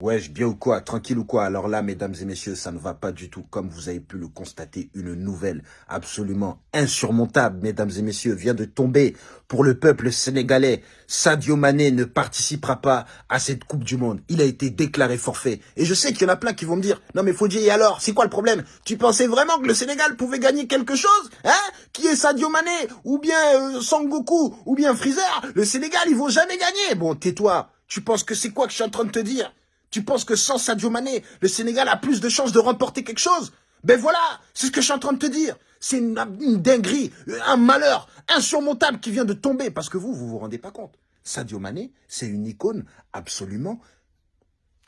Wesh, bien ou quoi Tranquille ou quoi Alors là, mesdames et messieurs, ça ne va pas du tout. Comme vous avez pu le constater, une nouvelle absolument insurmontable, mesdames et messieurs, vient de tomber pour le peuple sénégalais. Sadio Mané ne participera pas à cette Coupe du Monde. Il a été déclaré forfait. Et je sais qu'il y en a plein qui vont me dire, non mais Fodji, et alors, c'est quoi le problème? Tu pensais vraiment que le Sénégal pouvait gagner quelque chose Hein? Qui est Sadio Mané? Ou bien euh, Sangoku? Ou bien Freezer? Le Sénégal, ils vont jamais gagner. Bon, tais-toi. Tu penses que c'est quoi que je suis en train de te dire? Tu penses que sans Sadio Mané, le Sénégal a plus de chances de remporter quelque chose? Ben voilà, c'est ce que je suis en train de te dire. C'est une, dinguerie, un malheur insurmontable qui vient de tomber. Parce que vous, vous vous rendez pas compte. Sadio Mané, c'est une icône absolument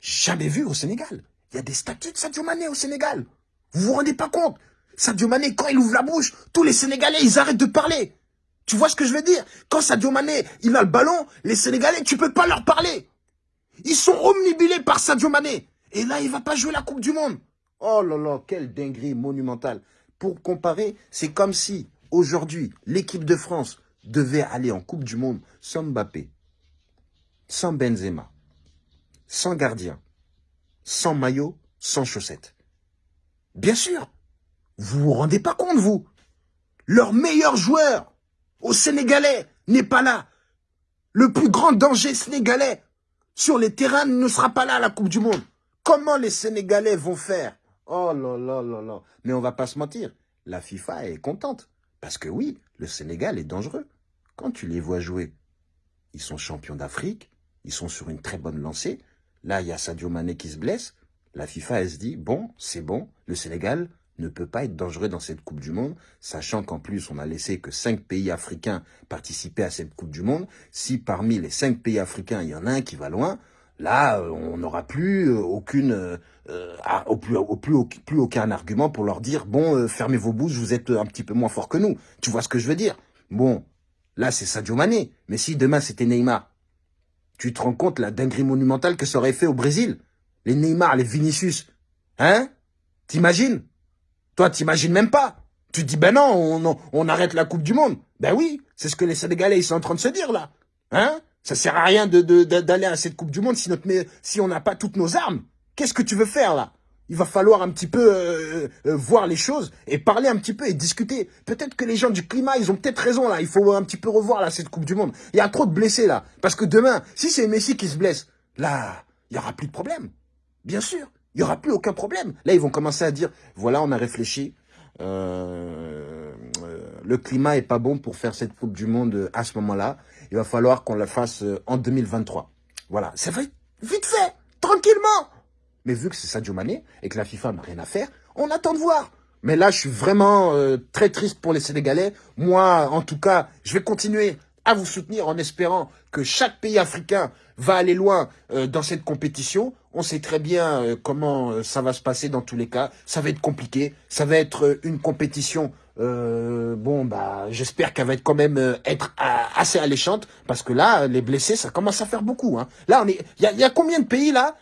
jamais vue au Sénégal. Il y a des statues de Sadio Mané au Sénégal. Vous vous rendez pas compte? Sadio Mané, quand il ouvre la bouche, tous les Sénégalais, ils arrêtent de parler. Tu vois ce que je veux dire? Quand Sadio Mané, il a le ballon, les Sénégalais, tu peux pas leur parler. Ils sont omnibilés par Sadio Mané. Et là, il va pas jouer la Coupe du Monde. Oh là là, quelle dinguerie monumentale. Pour comparer, c'est comme si aujourd'hui, l'équipe de France devait aller en Coupe du Monde sans Mbappé, sans Benzema, sans gardien, sans maillot, sans chaussettes. Bien sûr, vous vous rendez pas compte, vous Leur meilleur joueur au Sénégalais n'est pas là. Le plus grand danger sénégalais, sur les terrains ne sera pas là la Coupe du Monde. Comment les Sénégalais vont faire? Oh là là là là. Mais on va pas se mentir, la FIFA est contente. Parce que oui, le Sénégal est dangereux. Quand tu les vois jouer, ils sont champions d'Afrique, ils sont sur une très bonne lancée. Là, il y a Sadio Mané qui se blesse. La FIFA, elle se dit, bon, c'est bon, le Sénégal, ne peut pas être dangereux dans cette Coupe du Monde, sachant qu'en plus, on a laissé que cinq pays africains participer à cette Coupe du Monde. Si parmi les cinq pays africains, il y en a un qui va loin, là, euh, on n'aura plus euh, aucune, euh, au plus, au plus, plus, aucun argument pour leur dire, bon, fermez vos bouches, vous êtes un petit peu moins fort que nous. Tu vois ce que je veux dire? Bon, là, c'est Sadio Mané. Mais si demain, c'était Neymar, tu te rends compte la dinguerie monumentale que ça aurait fait au Brésil? Les Neymar, les Vinicius, hein? T'imagines? Toi, t'imagines même pas. Tu dis, ben non, on, arrête la Coupe du Monde. Ben oui, c'est ce que les Sénégalais ils sont en train de se dire là. Hein? Ça sert à rien d'aller de, à cette Coupe du Monde si on n'a pas toutes nos armes. Qu'est-ce que tu veux faire là? Il va falloir un petit peu euh, euh, voir les choses et parler un petit peu et discuter. Peut-être que les gens du climat, ils ont peut-être raison là. Il faut un petit peu revoir là cette Coupe du Monde. Il y a trop de blessés là. Parce que demain, si c'est Messi qui se blesse, là, il y aura plus de problème. Bien sûr. Il n'y aura plus aucun problème. Là, ils vont commencer à dire, voilà, on a réfléchi. Euh, euh, le climat est pas bon pour faire cette Coupe du Monde à ce moment-là. Il va falloir qu'on la fasse euh, en 2023. Voilà, ça va être vite fait, tranquillement. Mais vu que c'est Sadio Mané et que la FIFA n'a rien à faire, on attend de voir. Mais là, je suis vraiment très triste pour les Sénégalais. Moi, en tout cas, je vais continuer à vous soutenir en espérant que chaque pays africain va aller loin dans cette compétition. On sait très bien euh, comment euh, ça va se passer dans tous les cas. Ça va être compliqué. Ça va être une compétition. bon, bah, j'espère qu'elle va être quand même être assez alléchante parce que là, les blessés, ça commence à faire beaucoup. Hein. Là, on est. Il y a, y a, combien de pays là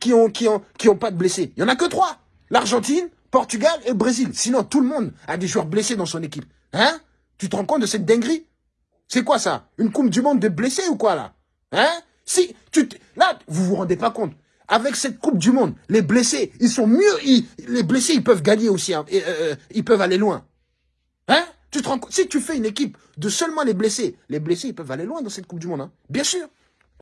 qui ont qui ont qui ont pas de blessés? Il y en a que trois. L'Argentine, Portugal et le Brésil. Sinon, tout le monde a des joueurs blessés dans son équipe. Hein? Tu te rends compte de cette dinguerie? C'est quoi ça? Une coupe du monde de blessés ou quoi là? Hein? Si, tu là, vous vous rendez pas compte. Avec cette coupe du monde, les blessés, ils sont mieux. les blessés, ils peuvent gagner aussi. Hein, euh, euh, ils peuvent aller loin. Hein? Tu te rends Si tu fais une équipe de seulement les blessés, les blessés, ils peuvent aller loin dans cette coupe du monde. Hein Bien sûr.